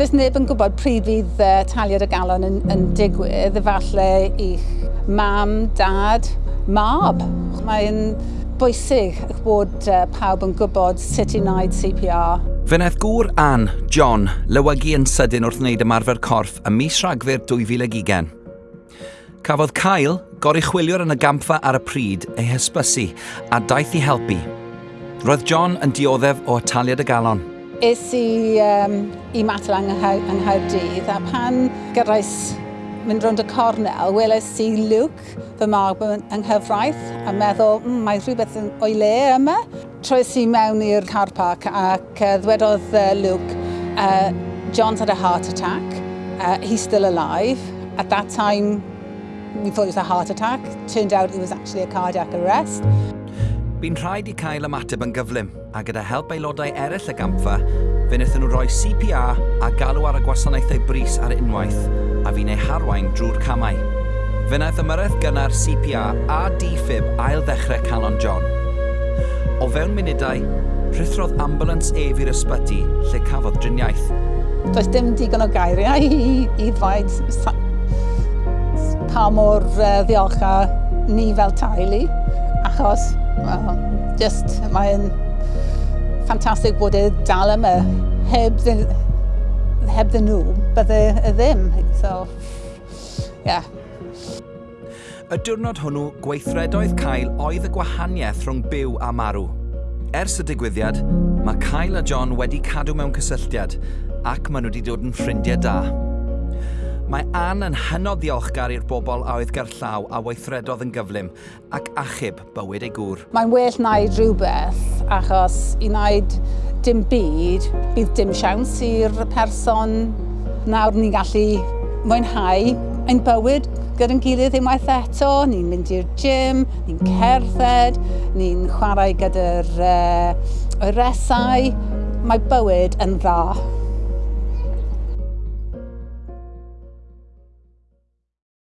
Does neb yn gwybod pryd fydd uh, taliad y galon yn, yn digwydd, efallai i'ch mam, dad, mab. Mae'n bwysig bod uh, pawb yn gwybod sut i wneud CPR. Fe wnaeth gŵr Ann, John, lywygu yn sydyn wrth wneud ymarfer corff ym mis rhagfyr 2020. Cafodd Cael gorichwilio'r yn y gampfa ar y pryd ei hysbysu a daeth i helpu. Roedd John yn dioddef o ataliad y galon es i um, i matel yng Nghaerdydd a pan gyrraes mynd rownd y cornel, weles i Luke fy mab yng nghyfraith a meddwl, mm, mae rhywbeth o'i le yma. Troes i mewn i'r car park ac uh, ddwedodd uh, Luke, uh, John's had a heart attack, uh, he's still alive. At that time, we thought it was a heart attack. Turned out it was actually a cardiac arrest. Bu'n rhaid i cael ymateb yn gyflym, a gyda help aelodau eraill y gampfa, fe wnaethon nhw roi CPR a galw ar y gwasanaethau bris ar unwaith, a fi'n ei harwain drwy'r camau. Fe wnaeth ymyrraeth gynnar CPR a fib ail ddechrau Canon John. O fewn munudau, rhythrodd ambulance ef i'r ysbyty lle cafodd driniaeth. Does dim digon o gairiau i, i ddweud pa mor uh, ddiolchgar ni fel taulu achos well, just mae'n ffantastig bod e dal yma heb, the, heb ddyn nhw, bydde y ddim. So, yeah. Y diwrnod hwnnw, gweithredoedd Cael oedd y gwahaniaeth rhwng byw a marw. Ers y digwyddiad, mae Cael a John wedi cadw mewn cysylltiad ac maen nhw wedi dod yn ffrindiau da. Mae Ann yn hynod ddiolchgar i'r bobl a oedd gerllaw a weithredodd yn gyflym ac achub bywyd ei gŵr. Mae'n well wneud rhywbeth achos i wneud dim byd, bydd dim siawns i'r person nawr ni'n gallu mwynhau ein bywyd gyda'n gilydd unwaith eto. Ni'n mynd i'r gym, ni'n cerdded, ni'n chwarae gyda'r uh, oeresau. Mae bywyd yn dda.